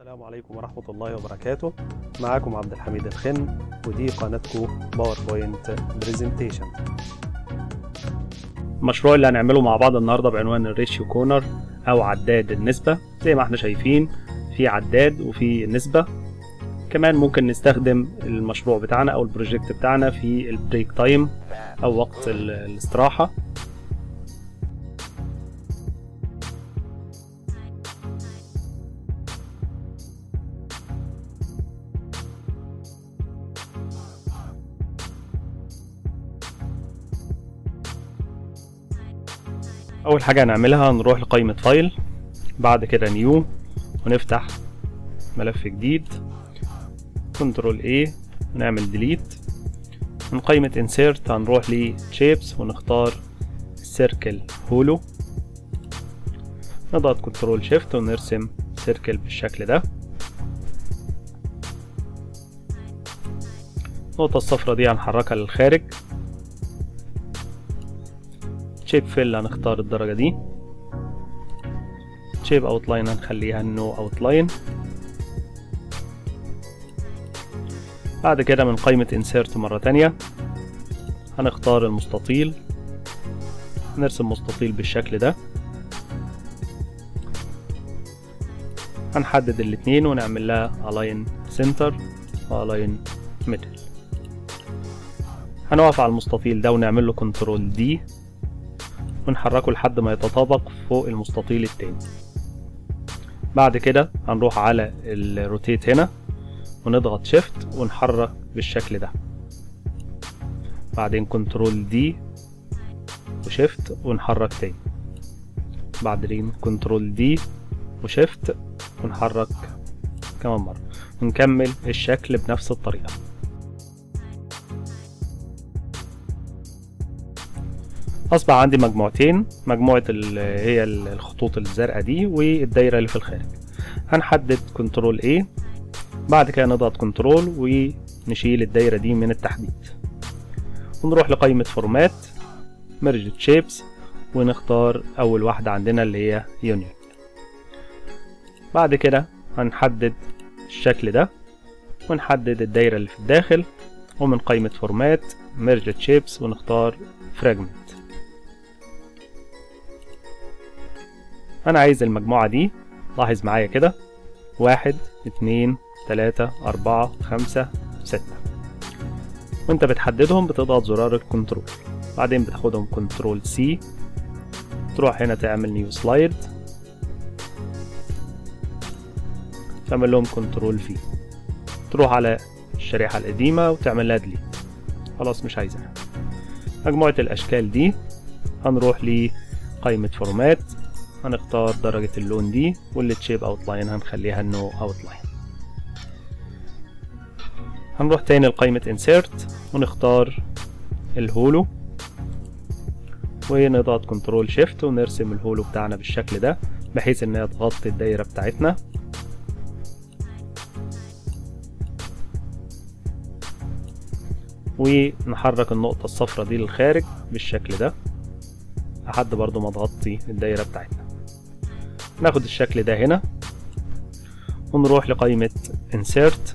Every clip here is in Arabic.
السلام عليكم ورحمة الله وبركاته. معاكم عبد الحميد الخن ودي قناتكم باوربوينت presentation المشروع اللي هنعمله مع بعض النهارده بعنوان ال ratio counter أو عداد النسبة. زي ما إحنا شايفين في عداد وفي نسبة. كمان ممكن نستخدم المشروع بتاعنا أو ال project بتاعنا في ال break time أو وقت ال- الاستراحة. أول حاجة هنعملها هنروح لقائمة file بعد كده new ونفتح ملف جديد control A ونعمل delete من قائمة insert هنروح ل shapes ونختار circle هولو نضغط control shift ونرسم circle بالشكل ده. النقطة الصفرا دي هنحركها للخارج. shape fill هنختار الدرجة دي. shape outline هنخليها no outline بعد كده من قائمة insert مرة تانية. هنختار المستطيل. نرسم مستطيل بالشكل ده. هنحدد الاتنين ونعمل لها align center و align middle. هنقف على المستطيل ده ونعمل له control D ونحركه لحد ما يتطابق فوق المستطيل التاني. بعد كده هنروح على ال rotate هنا ونضغط shift ونحرك بالشكل ده. بعدين control D و shift ونحرك تاني. بعدين control D و shift ونحرك كمان مرة. ونكمل الشكل بنفس الطريقة. أصبح عندي مجموعتين. مجموعة اللي هي الخطوط الزرقاء دي والدايرة اللي في الخارج. هنحدد control A بعد كده نضغط control ونشيل الدايرة دي من التحديد. ونروح لقائمة format merge shapes ونختار أول واحدة عندنا اللي هي union بعد كده هنحدد الشكل ده ونحدد الدايرة اللي في الداخل ومن قائمة format merge shapes ونختار fragment أنا عايز المجموعة دي. لاحظ معايا كده. واحد اتنين تلاتة أربعة خمسة ستة. وأنت بتحددهم بتضغط زرار ال control. بعدين بتاخدهم control C. تروح هنا تعمل new slide تعمل لهم control V. تروح على الشريحة القديمة وتعمل لها delete خلاص مش عايزها. مجموعة الأشكال دي. هنروح لقائمة format هنختار درجة اللون دي وال shape outline هنخليها no outline هنروح تاني لقائمة insert ونختار الهولو. ونضغط كنترول شيفت ونرسم الهولو بتاعنا بالشكل ده بحيث إنها تغطي الدايرة بتاعتنا. ونحرك النقطة الصفرا دي للخارج بالشكل ده لحد برضو ما تغطي الدايرة بتاعتنا. ناخد الشكل ده هنا ونروح لقائمة insert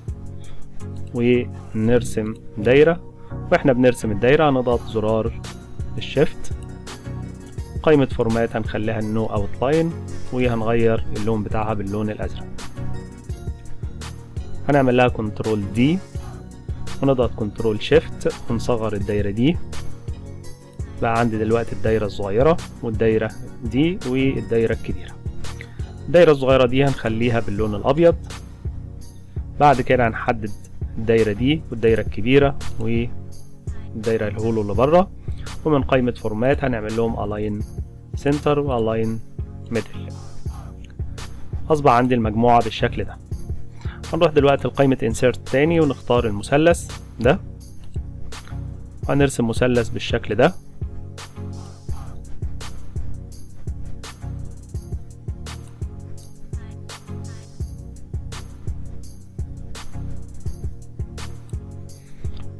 ونرسم دايرة. وإحنا بنرسم الدايرة هنضغط زرار ال shift قائمة format هنخليها no outline وهنغير اللون بتاعها باللون الأزرق. هنعمل لها control D ونضغط control shift ونصغر الدايرة دي. بقى عندي دلوقتي الدايرة الصغيرة والدايرة دي والدايرة الكبيرة. الدايرة الصغيرة دي هنخليها باللون الأبيض. بعد كده هنحدد الدايرة دي والدايرة الكبيرة والدايرة الهولو اللي بره ومن قائمة فورمات هنعمل لهم align center و align middle. أصبح عندي المجموعة بالشكل ده. هنروح دلوقتي لقائمة insert تاني ونختار المثلث ده. هنرسم مثلث بالشكل ده.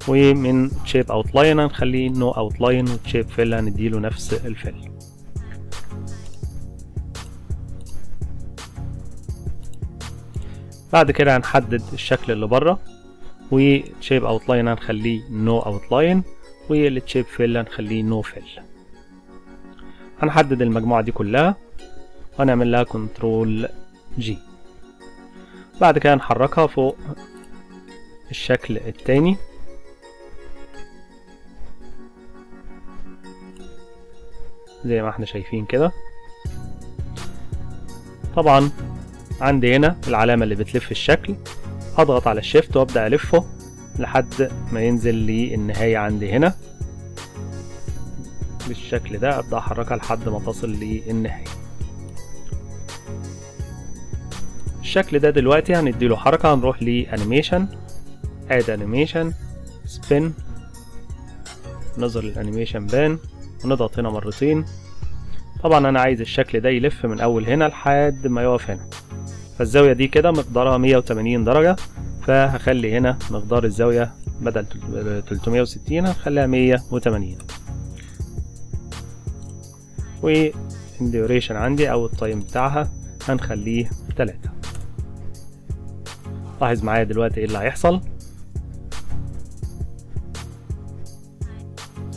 ومن shape outline هنخليه no outline و shape fill هنديله نفس ال fill بعد كده هنحدد الشكل اللي بره و shape outline هنخليه no outline وال shape fill هنخليه no fill هنحدد المجموعة دي كلها وهنعمل لها control G بعد كده نحركها فوق الشكل التاني. زي ما إحنا شايفين كده. طبعا عندي هنا العلامة اللي بتلف الشكل. هضغط على الشيفت وأبدأ ألفه لحد ما ينزل لي النهاية عندي هنا. بالشكل ده أبدأ أحركها لحد ما تصل للنهاية الشكل ده دلوقتي هنديله حركة هنروح ل animation add animation spin نظهر ال animation pane. ونضغط هنا مرتين. طبعا أنا عايز الشكل ده يلف من أول هنا لحد ما يقف هنا. فالزاوية دي كده مقدارها 180 درجة فهخلي هنا مقدار الزاوية بدل 360 هخليها 180 وال duration عندي أو ال time بتاعها هنخليه 3 لاحظ معايا دلوقتي إيه اللي هيحصل؟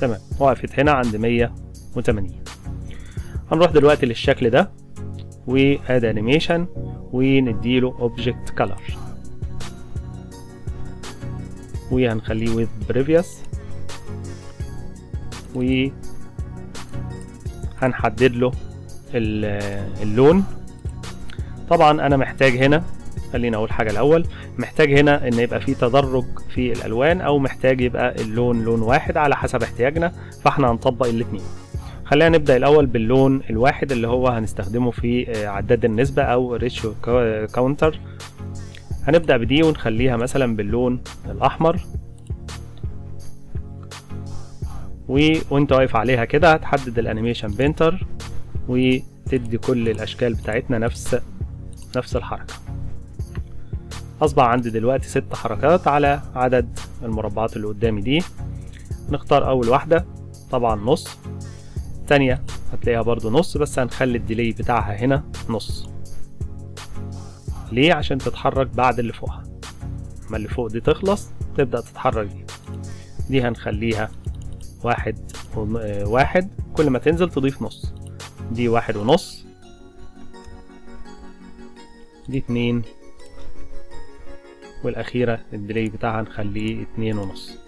تمام. وقفت هنا عند 180 هنروح دلوقتي للشكل ده و add animation ونديله object color وهنخليه with previous. و هنحدد له اللون. طبعا أنا محتاج هنا خلينا أقول حاجة الأول. محتاج هنا إن يبقى في تدرج في الألوان أو محتاج يبقى اللون لون واحد على حسب احتياجنا فإحنا هنطبق الاتنين. خلينا نبدأ الأول باللون الواحد اللي هو هنستخدمه في عداد النسبة أو ratio counter هنبدأ بدي ونخليها مثلا باللون الأحمر. و... وأنت واقف عليها كده هتحدد ال animation painter وتدي كل الأشكال بتاعتنا نفس نفس الحركة. أصبح عندي دلوقتي ست حركات على عدد المربعات اللي قدامي دي. نختار أول واحدة طبعا نص. التانية هتلاقيها برضو نص بس هنخلي ال delay بتاعها هنا نص. ليه؟ عشان تتحرك بعد اللي فوقها. أما اللي فوق دي تخلص تبدأ تتحرك دي. دي هنخليها واحد واحد. كل ما تنزل تضيف نص. دي واحد ونص. دي اتنين. والأخيرة الديلي بتاعها نخليه اتنين ونص.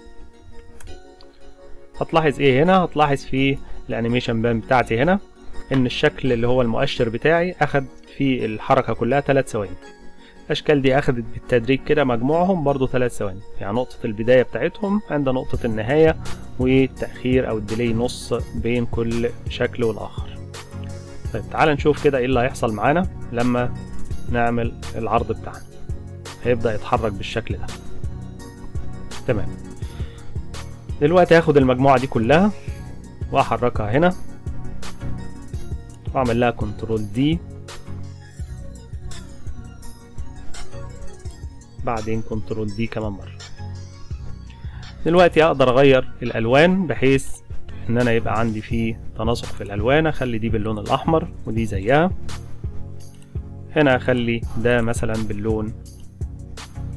هتلاحظ إيه هنا؟ هتلاحظ في الأنيميشن بان بتاعتي هنا إن الشكل اللي هو المؤشر بتاعي أخد في الحركة كلها تلات ثواني. الاشكال دي أخدت بالتدريج كده مجموعهم برضو ثلاث ثواني. يعني نقطة البداية بتاعتهم عند نقطة النهاية والتأخير أو الديلي نص بين كل شكل والآخر. طيب تعال نشوف كده إيه اللي هيحصل معانا لما نعمل العرض بتاعنا. هيبدأ يتحرك بالشكل ده. تمام. دلوقتي هاخد المجموعة دي كلها وأحركها هنا. وأعمل لها control D بعدين control D كمان مرة. دلوقتي أقدر أغير الألوان بحيث إن أنا يبقى عندي فيه تناسق في الألوان. أخلي دي باللون الأحمر ودي زيها. هنا أخلي ده مثلا باللون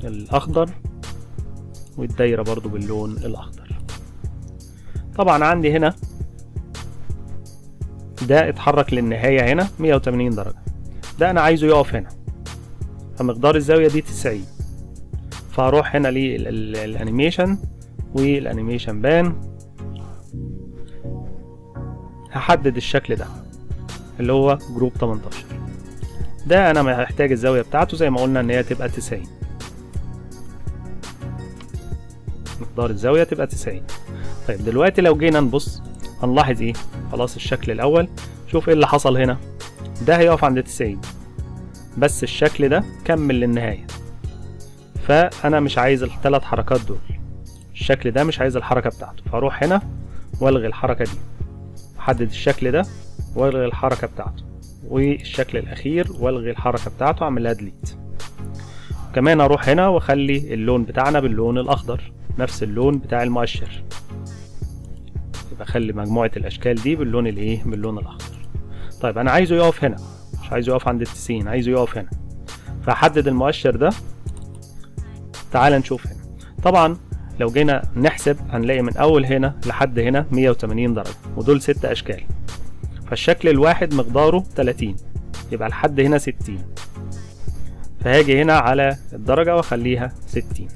الأخضر والدايرة برضو باللون الأخضر. طبعا عندي هنا ده اتحرك للنهاية هنا 180 درجة. ده أنا عايزه يقف هنا. فمقدار الزاوية دي 90 فهروح هنا لل animation وال animation pane. هحدد الشكل ده اللي هو group 18 ده أنا محتاج الزاوية بتاعته زي ما قلنا إن هي تبقى 90 مقدار الزاوية تبقى 90 طيب دلوقتي لو جينا نبص هنلاحظ إيه؟ خلاص الشكل الأول. شوف إيه اللي حصل هنا. ده هيقف عند 90 بس الشكل ده كمل للنهاية. فأنا مش عايز الثلاث حركات دول. الشكل ده مش عايز الحركة بتاعته. فأروح هنا وألغي الحركة دي. أحدد الشكل ده وألغي الحركة بتاعته. والشكل الأخير وألغي الحركة بتاعته أعمل لها ديليت كمان أروح هنا وأخلي اللون بتاعنا باللون الأخضر نفس اللون بتاع المؤشر. يبقى أخلي مجموعة الأشكال دي باللون الايه باللون الأخضر. طيب أنا عايزه يقف هنا مش عايزه يقف عند التسعين عايزه يقف هنا. فاحدد المؤشر ده. تعال نشوف هنا. طبعا لو جينا نحسب هنلاقي من أول هنا لحد هنا 180 درجة ودول ست أشكال. فالشكل الواحد مقداره 30 يبقى لحد هنا 60 فهاجي هنا على الدرجة واخليها 60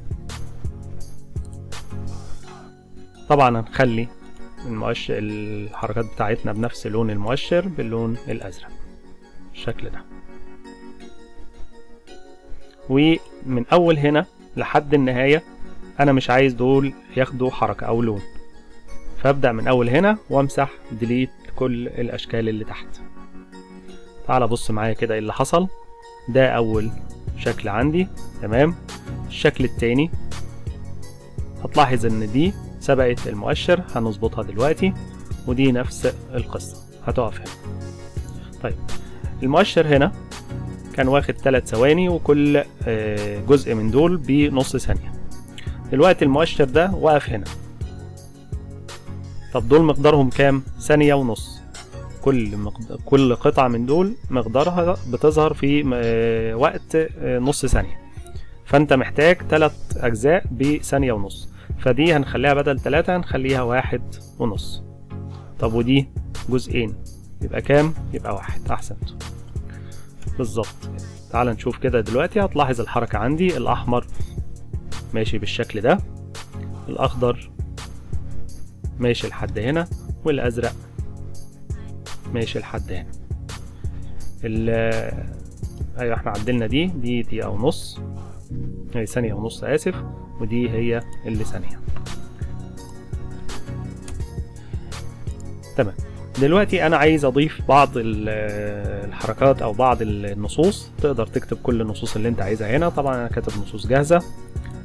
طبعا هنخلي المؤشر الحركات بتاعتنا بنفس لون المؤشر باللون الأزرق. بالشكل ده. ومن أول هنا لحد النهاية أنا مش عايز دول ياخدوا حركة أو لون. فأبدأ من أول هنا وامسح ديليت كل الأشكال اللي تحت. تعال بص معايا كده إيه اللي حصل. ده أول شكل عندي تمام؟ الشكل التاني هتلاحظ إن دي سبقت المؤشر هنظبطها دلوقتي ودي نفس القصة هتقف هنا. طيب المؤشر هنا كان واخد 3 ثواني وكل جزء من دول بنص ثانية. دلوقتي المؤشر ده واقف هنا. طب دول مقدارهم كام؟ ثانية ونص. كل مقدار كل قطعة من دول مقدارها بتظهر في وقت نص ثانية. فأنت محتاج تلات أجزاء بثانية ونص. فدي هنخليها بدل تلاتة هنخليها واحد ونص. طب ودي جزئين يبقى كام؟ يبقى واحد. احسنت بالظبط. تعال نشوف كده دلوقتي هتلاحظ الحركة عندي. الأحمر ماشي بالشكل ده. الأخضر ماشي لحد هنا. والأزرق ماشي لحد هنا. ال أيوه إحنا عدلنا دي دي دقيقة ونص هي ثانية ونص آسف. ودي هي اللي ثانية. تمام. دلوقتي أنا عايز أضيف بعض الحركات أو بعض النصوص. تقدر تكتب كل النصوص اللي أنت عايزها هنا. طبعا أنا كاتب نصوص جاهزة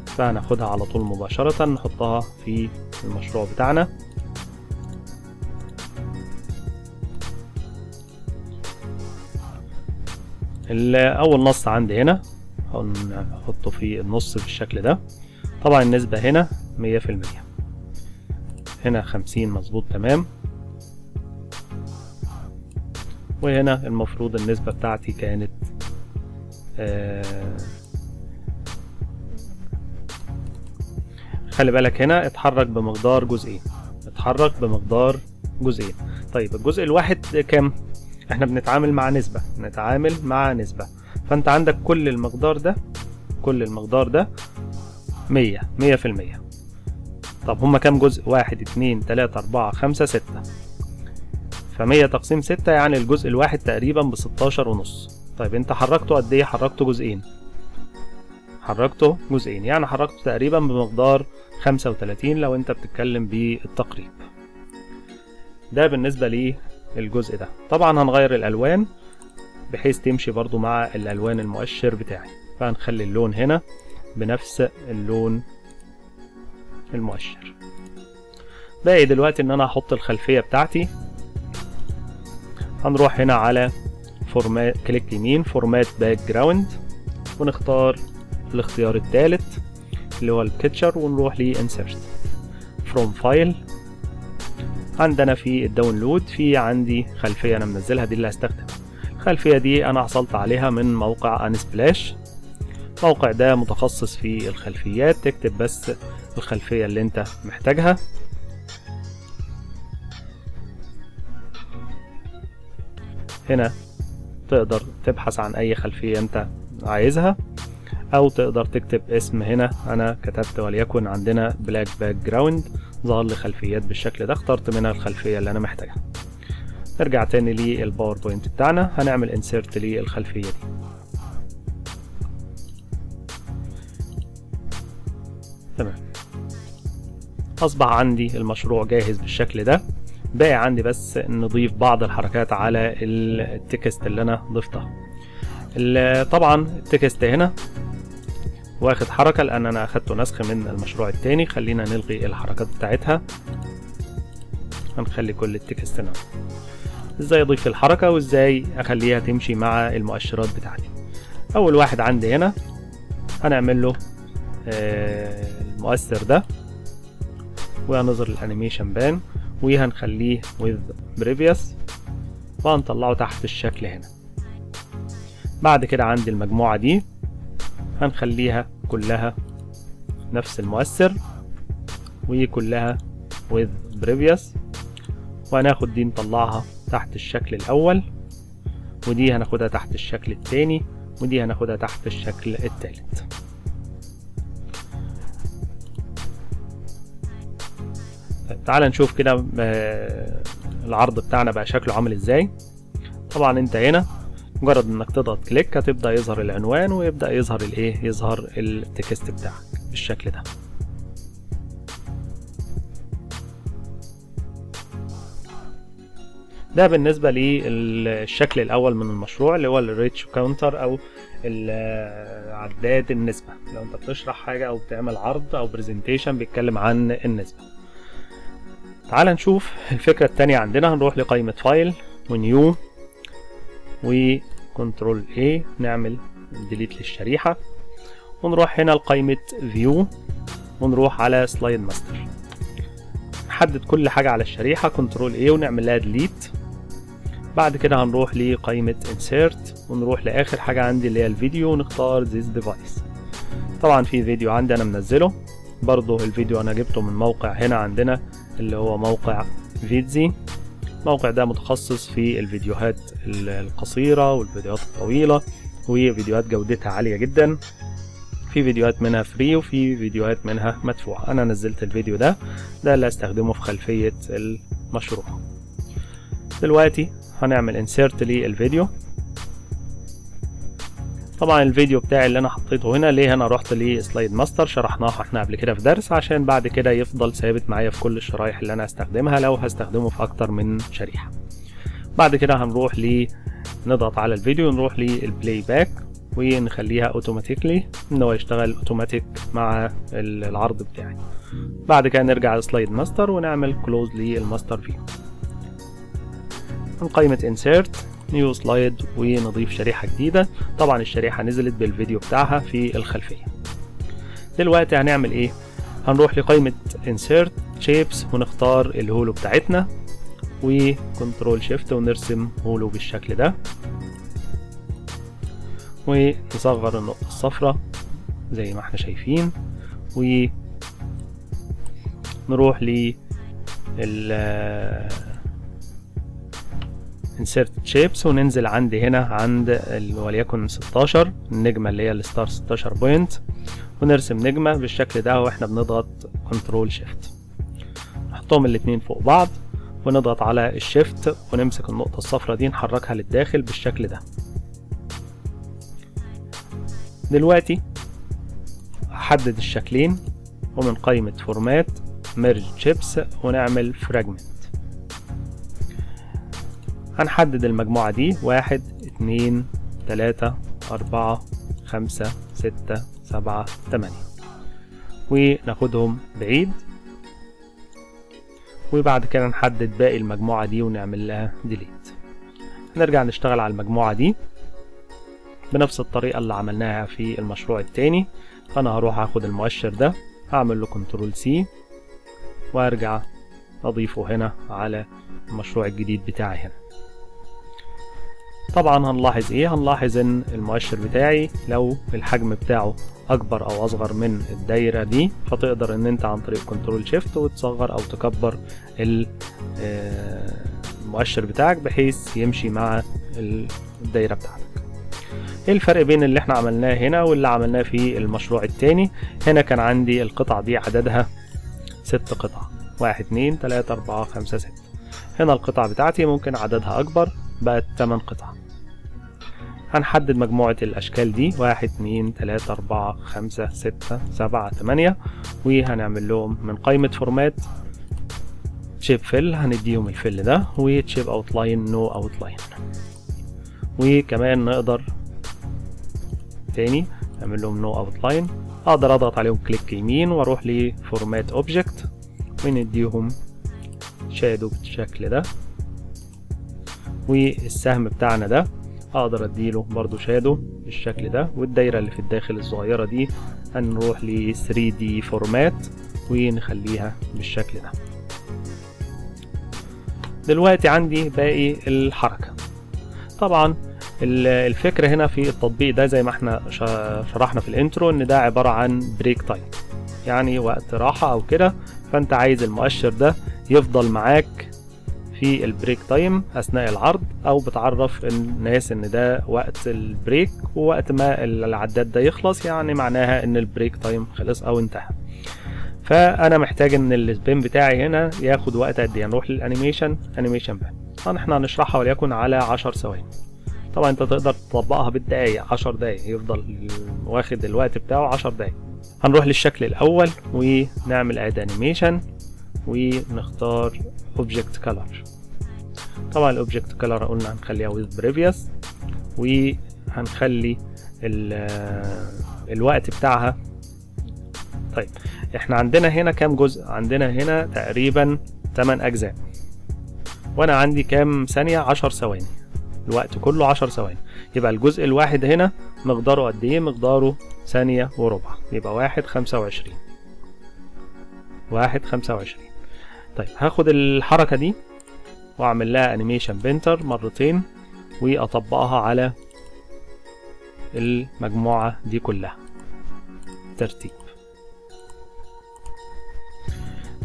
فهناخدها على طول مباشرة نحطها في المشروع بتاعنا. أول نص عندي هنا. هنحطه في النص بالشكل ده. طبعا النسبة هنا مية في المية. هنا خمسين مظبوط تمام. وهنا المفروض النسبة بتاعتي كانت آه خلي بالك هنا اتحرك بمقدار جزئين. اتحرك بمقدار جزئين. طيب الجزء الواحد كام؟ إحنا بنتعامل مع نسبة نتعامل مع نسبة. فانت عندك كل المقدار ده كل المقدار ده مية مية في المية. طب هما كام جزء؟ واحد اتنين تلاتة اربعة خمسة ستة. فمية تقسيم ستة يعني الجزء الواحد تقريبا بستاشر ونص. طيب انت حركته قد إيه؟ حركته جزئين. حركته جزئين يعني حركته تقريبا بمقدار خمسة وتلاتين لو انت بتتكلم بالتقريب. ده بالنسبة للجزء ده. طبعا هنغير الألوان بحيث تمشي برضو مع الألوان المؤشر بتاعي. فهنخلي اللون هنا بنفس اللون المؤشر. باقي دلوقتي إن أنا أحط الخلفية بتاعتي. هنروح هنا على format كليك يمين format background ونختار الاختيار الثالث اللي هو ال picture ونروح ل insert. from file عندنا في ال download في عندي خلفية أنا منزلها دي اللي هستخدمها الخلفية دي أنا حصلت عليها من موقع Unsplash الموقع ده متخصص في الخلفيات تكتب بس الخلفية اللي أنت محتاجها. هنا تقدر تبحث عن أي خلفية أنت عايزها أو تقدر تكتب اسم هنا. أنا كتبت وليكن عندنا black background ظهر لي خلفيات بالشكل ده اخترت منها الخلفية اللي أنا محتاجها. نرجع تاني لل PowerPoint بتاعنا هنعمل insert للخلفية دي. تمام. أصبح عندي المشروع جاهز بالشكل ده. باقي عندي بس نضيف بعض الحركات على ال text اللي أنا ضفتها. طبعا ال text هنا واخد حركة لأن أنا اخدته نسخ من المشروع التاني. خلينا نلغي الحركات بتاعتها. هنخلي كل ال text هنا إزاي أضيف الحركة وإزاي أخليها تمشي مع المؤشرات بتاعتي. أول واحد عندي هنا هنعمل له المؤثر ده. وهنظهر الأنيميشن بان. وهنخليه with previous. وهنطلعه تحت الشكل هنا. بعد كده عندي المجموعة دي. هنخليها كلها نفس المؤثر وكلها with previous. وهناخد دي نطلعها تحت الشكل الأول ودي هناخدها تحت الشكل التاني ودي هناخدها تحت الشكل التالت طيب تعال نشوف كده آه، العرض بتاعنا بقى شكله عامل إزاي. طبعا أنت هنا مجرد إنك تضغط click هتبدأ يظهر العنوان ويبدأ يظهر الإيه؟ يظهر ال text بتاعك بالشكل ده. ده بالنسبة للشكل الأول من المشروع اللي هو ال rate counter أو عداد النسبة. لو أنت بتشرح حاجة أو بتعمل عرض أو presentation بيتكلم عن النسبة. تعال نشوف الفكرة التانية عندنا هنروح لقائمة file و new و control A نعمل delete للشريحة. ونروح هنا لقائمة view ونروح على slide master نحدد كل حاجة على الشريحة control A ونعمل لها delete بعد كده هنروح لقائمة insert. ونروح لآخر حاجة عندي اللي هي الفيديو ونختار this device. طبعا في فيديو عندي أنا منزله. برضه الفيديو أنا جبته من موقع هنا عندنا اللي هو موقع فيدزي الموقع ده متخصص في الفيديوهات ال- القصيرة والفيديوهات الطويلة وفيديوهات جودتها عالية جدا. في فيديوهات منها فري وفي فيديوهات منها مدفوعة. أنا نزلت الفيديو ده ده اللي هستخدمه في خلفية المشروع. دلوقتي هنعمل insert للفيديو. طبعا الفيديو بتاعي اللي أنا حطيته هنا ليه أنا رحت ل slide master شرحناها إحنا قبل كده في درس عشان بعد كده يفضل ثابت معايا في كل الشرايح اللي أنا هستخدمها لو هستخدمه في أكتر من شريحة. بعد كده هنروح ل نضغط على الفيديو نروح لل playback ونخليها automatically إن هو يشتغل اوتوماتيك مع ال- العرض بتاعي. بعد كده نرجع ل slide master ونعمل close لل master view من قائمة insert new slide ونضيف شريحة جديدة. طبعا الشريحة نزلت بالفيديو بتاعها في الخلفية. دلوقتي هنعمل إيه؟ هنروح لقائمة insert shapes ونختار ال hollow بتاعتنا و control shift ونرسم hollow بالشكل ده. ونصغر النقطة الصفراء زي ما إحنا شايفين. ونروح ل ال insert shapes وننزل عندي هنا عند وليكن 16 النجمة اللي هي ال star 16 point ونرسم نجمة بالشكل ده وإحنا بنضغط control shift نحطهم الاتنين فوق بعض ونضغط على ال shift ونمسك النقطة الصفراء دي نحركها للداخل بالشكل ده. دلوقتي هحدد الشكلين ومن قائمة format merge shapes ونعمل fragment هنحدد المجموعة دي. واحد اتنين تلاتة أربعة خمسة ستة سبعة تمانية. وناخدهم بعيد. وبعد كده نحدد باقي المجموعة دي ونعمل لها delete هنرجع نشتغل على المجموعة دي بنفس الطريقة اللي عملناها في المشروع التاني. فأنا هروح أخد المؤشر ده هعمل له control C وأرجع أضيفه هنا على المشروع الجديد بتاعي هنا. طبعا هنلاحظ إيه؟ هنلاحظ إن المؤشر بتاعي لو الحجم بتاعه أكبر أو أصغر من الدايرة دي فتقدر إن أنت عن طريق control shift وتصغر أو تكبر آه، المؤشر بتاعك بحيث يمشي مع ال- الدايرة بتاعتك. إيه الفرق بين اللي إحنا عملناه هنا واللي عملناه في المشروع التاني؟ هنا كان عندي القطع دي عددها ست قطع واحد اتنين تلاتة أربعة خمسة ستة. هنا القطع بتاعتي ممكن عددها أكبر بقت تمن قطع. هنحدد مجموعة الأشكال دي. واحد اتنين تلاتة أربعة خمسة ستة سبعة تمانية. وهنعمل لهم من قائمة فورمات shape fill هنديهم ال fill ده. و shape outline no outline وكمان نقدر تاني نعمل لهم no outline أقدر أضغط عليهم click يمين وأروح ل format object ونديهم shadow بالشكل ده. والسهم بتاعنا ده أقدر أديله برضو shadow بالشكل ده والدايرة اللي في الداخل الصغيرة دي هنروح ل 3D format ونخليها بالشكل ده. دلوقتي عندي باقي الحركة. طبعا ال- الفكرة هنا في التطبيق ده زي ما إحنا شرحنا في ال intro إن ده عبارة عن break time يعني وقت راحة أو كده فأنت عايز المؤشر ده يفضل معاك في ال break time أثناء العرض أو بتعرف الناس إن ده وقت ال break ووقت ما العداد ده يخلص يعني معناها إن ال break time خلص أو انتهى. فأنا محتاج إن ال spin بتاعي هنا ياخد وقت قد إيه؟ نروح لل animation animation pane. طبعا إحنا هنشرحها وليكن على 10 ثواني. طبعا أنت تقدر تطبقها بالدقايق 10 دقايق يفضل واخد الوقت بتاعه 10 دقايق. هنروح للشكل الأول ونعمل add animation ونختار object color طبعا ال object color قلنا هنخليها with previous وهنخلي ال- الوقت بتاعها. طيب إحنا عندنا هنا كام جزء؟ عندنا هنا تقريبا 8 أجزاء. وأنا عندي كام ثانية؟ 10 ثواني. الوقت كله 10 ثواني. يبقى الجزء الواحد هنا مقداره قد إيه؟ مقداره ثانية وربع. يبقى واحد خمسة وعشرين. واحد خمسة وعشرين. طيب هاخد الحركة دي وأعمل لها انيميشن بنتر مرتين وأطبقها على المجموعة دي كلها. ترتيب.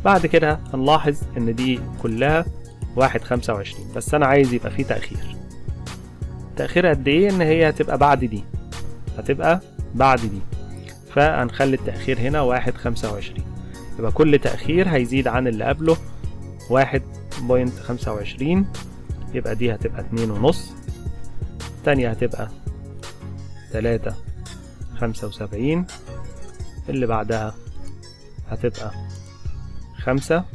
بعد كده هنلاحظ إن دي كلها واحد خمسة وعشرين بس أنا عايز يبقى فيه تأخير. تأخير قد إيه؟ إن هي هتبقى بعد دي. هتبقى بعد دي. فهنخلي التأخير هنا واحد خمسة وعشرين. يبقى كل تأخير هيزيد عن اللي قبله واحد بوينت خمسة وعشرين يبقى دي هتبقى اتنين ونص التانية هتبقى تلاتة خمسة وسبعين اللي بعدها هتبقى خمسة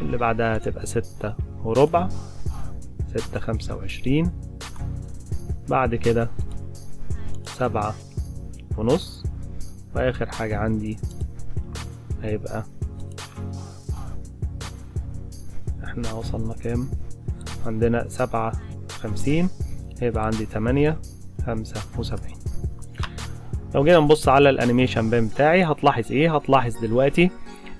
اللي بعدها هتبقى ستة وربع ستة خمسة وعشرين بعد كده سبعة ونص وآخر حاجة عندي هيبقى إحنا وصلنا كام؟ عندنا سبعة خمسين هيبقى عندي تمانية خمسة وسبعين. لو جينا نبص على ال animation pane بتاعي هتلاحظ إيه؟ هتلاحظ دلوقتي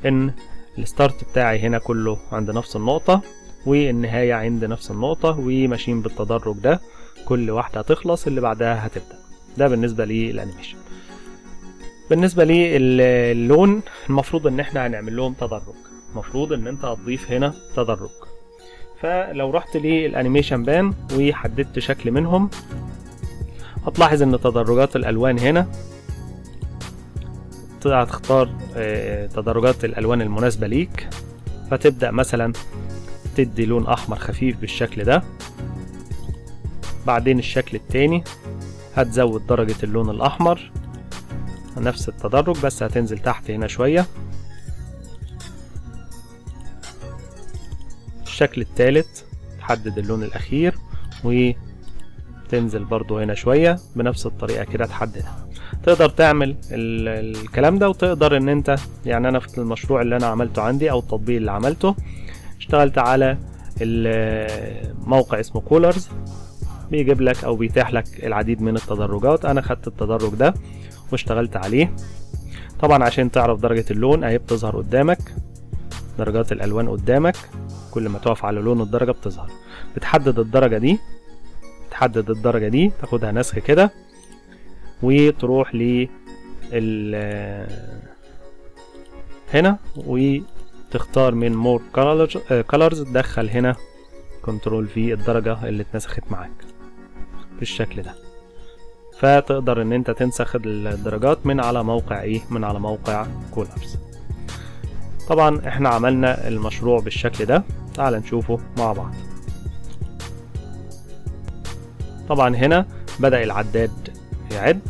ان ال start بتاعي هنا كله عند نفس النقطة والنهاية عند نفس النقطة وماشيين بالتدرج ده. كل واحدة هتخلص اللي بعدها هتبدأ. ده بالنسبة لل animation. بالنسبة للون المفروض إن إحنا هنعمل لهم تدرج. المفروض إن أنت هتضيف هنا تدرج. فلو رحت لل animation pane وحددت شكل منهم هتلاحظ إن تدرجات الألوان هنا هتختار آه، تدرجات الألوان المناسبة ليك. فتبدأ مثلا تدي لون أحمر خفيف بالشكل ده. بعدين الشكل التاني هتزود درجة اللون الأحمر. نفس التدرج بس هتنزل تحت هنا شوية. الشكل التالت تحدد اللون الأخير وتنزل برضو هنا شوية بنفس الطريقة كده تحددها. تقدر تعمل ال- الكلام ده وتقدر إن أنت يعني أنا في المشروع اللي أنا عملته عندي أو التطبيق اللي عملته اشتغلت على ال- موقع اسمه كولرز بيجيب لك أو بيتيح لك العديد من التدرجات. أنا خدت التدرج ده واشتغلت عليه. طبعا عشان تعرف درجة اللون أهي بتظهر قدامك. درجات الألوان قدامك. كل ما تقف على لون الدرجة بتظهر. بتحدد الدرجة دي. تحدد الدرجة دي. تاخدها نسخ كده. وتروح ل هنا. وتختار من more colors تدخل هنا control V الدرجة اللي اتنسخت معاك. بالشكل ده. فتقدر إن أنت تنسخ الدرجات من على موقع إيه؟ من على موقع Coolors طبعا إحنا عملنا المشروع بالشكل ده. تعال نشوفه مع بعض. طبعا هنا بدأ العداد يعد.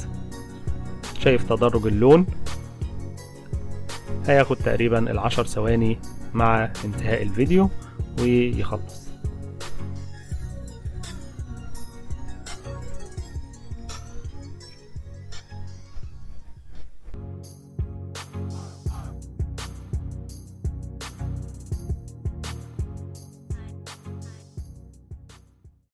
شايف تدرج اللون. هياخد تقريبا العشر ثواني مع انتهاء الفيديو ويخلص.